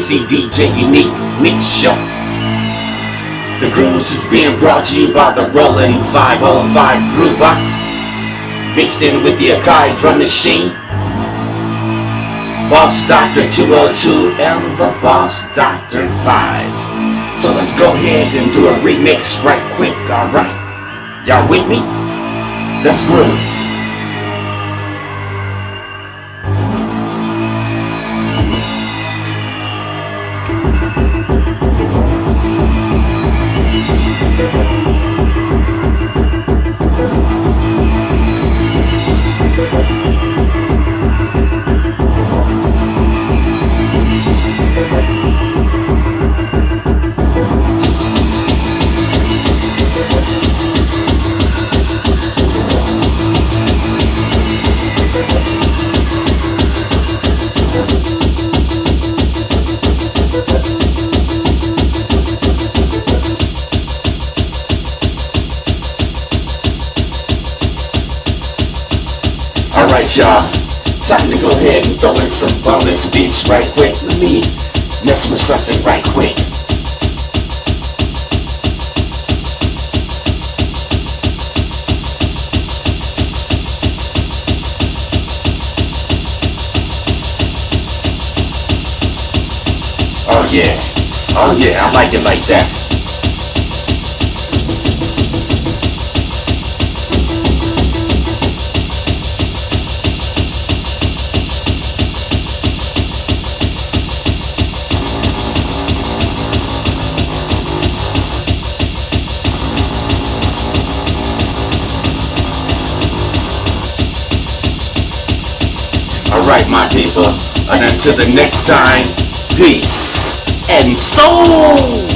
MC DJ Unique Mix Show. The grooves is being brought to you by the Roland 505 Groove Box. Mixed in with the Akai drum machine. Boss Doctor 202 and the Boss Doctor 5. So let's go ahead and do a remix right quick, alright? Y'all with me? Let's groove. Alright y'all, time to go ahead and throw in some bonus beats right quick. Let me mess with something right quick. Oh yeah, oh yeah, I like it like that. Alright, my people. And until the next time, peace and soul.